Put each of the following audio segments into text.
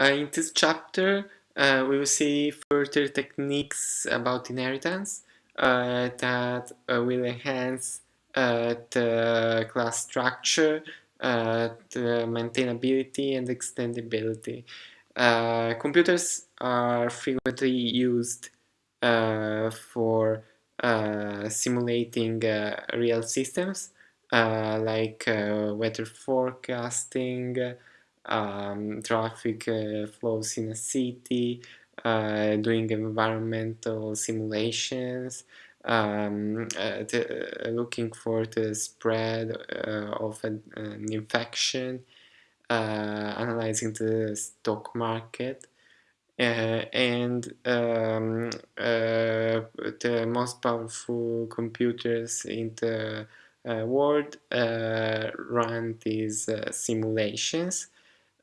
Uh, in this chapter, uh, we will see further techniques about inheritance uh, that uh, will enhance uh, the class structure, uh, the maintainability and extendability. computers are frequently used for simulating real systems like weather forecasting, um, traffic uh, flows in a city, uh, doing environmental simulations, um, uh, looking for the spread of an, an infection, analyzing the stock market. Uh, and um, uh, the most powerful computers in the uh, world run these simulations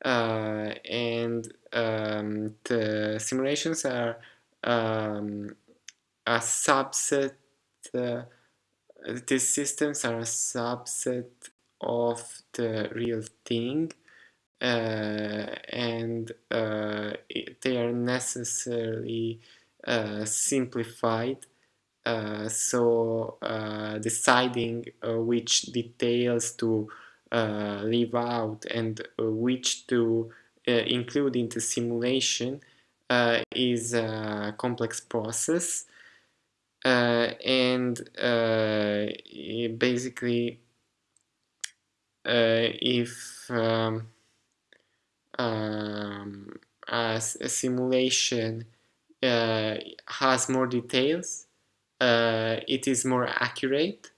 and um, the simulations are um, a subset uh, these systems are a subset of the real thing uh, and uh, they are necessarily uh, simplified uh, so deciding which details to uh, leave out and uh, which to uh, include in the simulation is a complex process and basically if um, um, a, a, simulation uh, has more details, uh, it is more accurate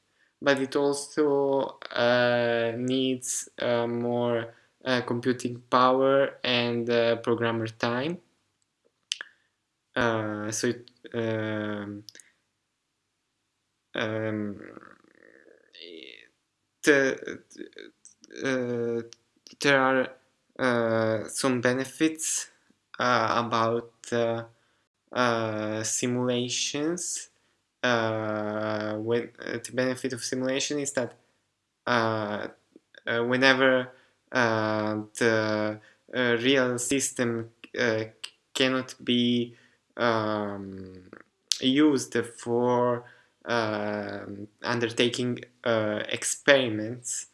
but it also uh, needs uh, more uh, computing power and uh, programmer time. Uh, so it, um, um, uh, there are some benefits about simulations uh, when uh, the benefit of simulation is that uh, uh whenever uh, the uh, real system cannot be um, used for undertaking experiments,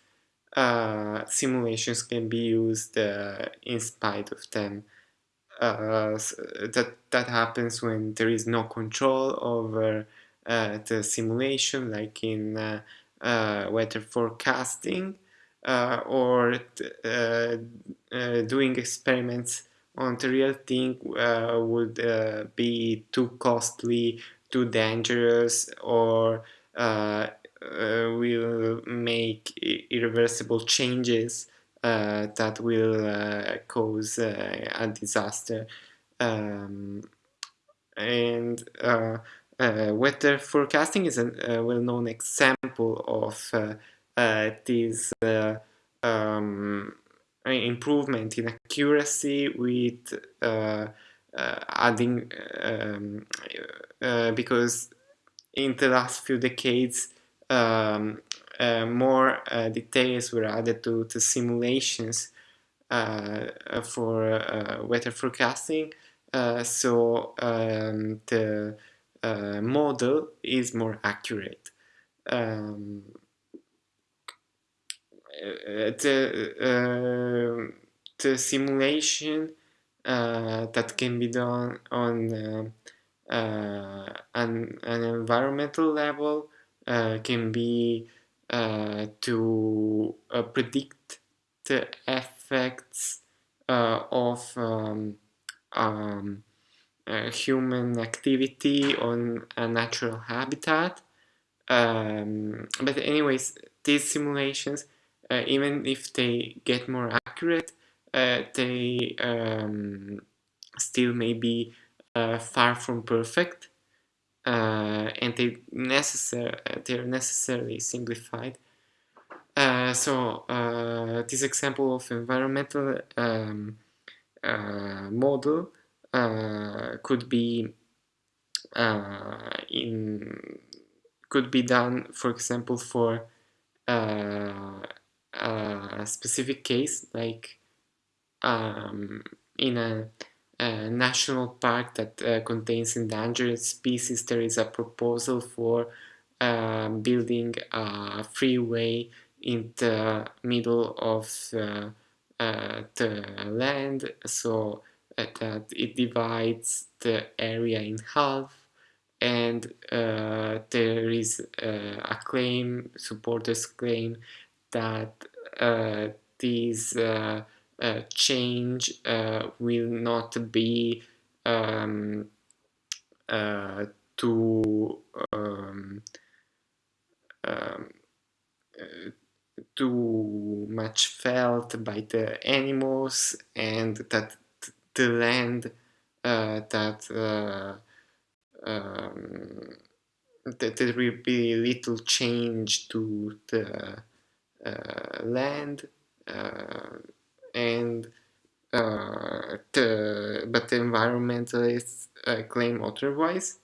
simulations can be used in spite of them. That that happens when there is no control over the simulation like in uh, uh, weather forecasting or doing experiments on the real thing would be too costly, too dangerous or uh, will make irreversible changes uh, that will uh, cause a disaster. Um, and uh, weather forecasting is a, well-known example of uh, uh, this um, improvement in accuracy with adding um, because in the last few decades um, uh, more uh, details were added to, to simulations uh, for weather forecasting. So um, the uh, model is more accurate. Um, uh, the, uh, the simulation uh, that can be done on uh, uh, an, an, environmental level can be to predict the effects of um, um, uh, human activity on a natural habitat. Um, but anyways, these simulations, uh, even if they get more accurate, uh, they um, still may be uh, far from perfect, uh, and they necessar they are necessarily simplified. Uh, so this example of environmental um, model uh, could be uh, in could be done for example for uh, a specific case like um, in a, a national park that uh, contains endangered species, there is a proposal for uh, building a freeway in the middle of uh, uh, the land. So that it divides the area in half and uh, there is uh, a claim, supporters claim that uh, this uh, uh, change will not be um, too um, um, too much felt by the animals and that the land uh, that uh, um, that there will be little change to the uh, land uh, and uh, the, but the environmentalists uh, claim otherwise.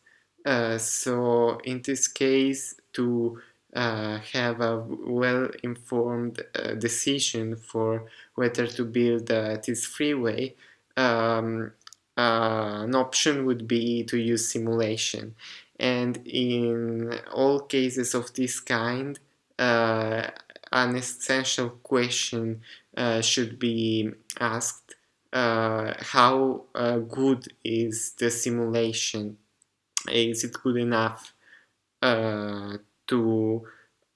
so in this case, to have a well-informed decision for whether to build this freeway, um, an option would be to use simulation. And in all cases of this kind, uh, an essential question uh, should be asked uh, how good is the simulation? Is it good enough to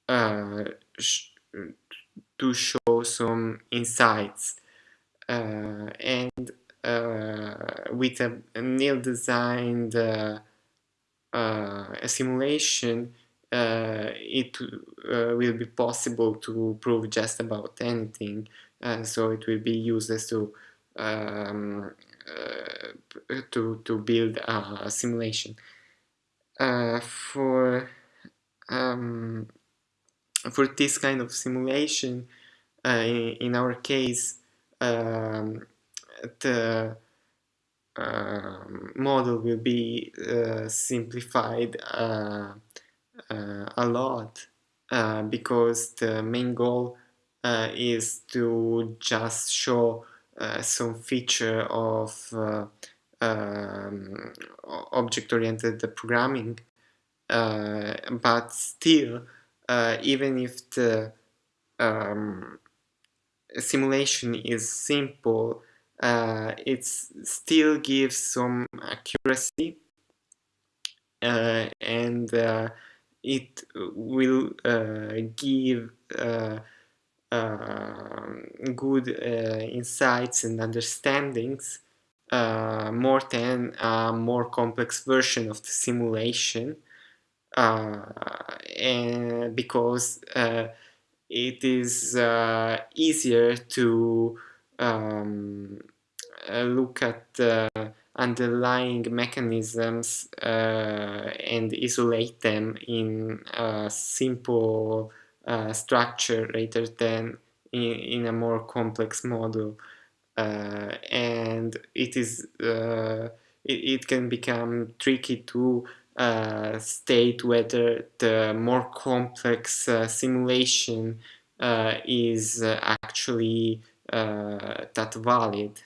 uh, sh to show some insights uh, and uh, with a, a designed uh, uh, simulation it will be possible to prove just about anything so it will be useless to um, to, to build a simulation. for um, for this kind of simulation, uh, in, in, our case, um, the uh, model will be uh, simplified uh, uh, a lot uh, because the main goal is to just show some feature of um, object-oriented programming uh, but still, uh, even if the um, simulation is simple, uh, it still gives some accuracy uh, and uh, it will uh, give good insights and understandings more than a more complex version of the simulation uh, and because uh, it is uh, easier to um, look at underlying mechanisms uh, and isolate them in a simple uh, structure rather than in, in, a more complex model. Uh, and it is it, can become tricky to uh, state whether the more complex uh, simulation uh, is uh, actually uh, Э, that valid.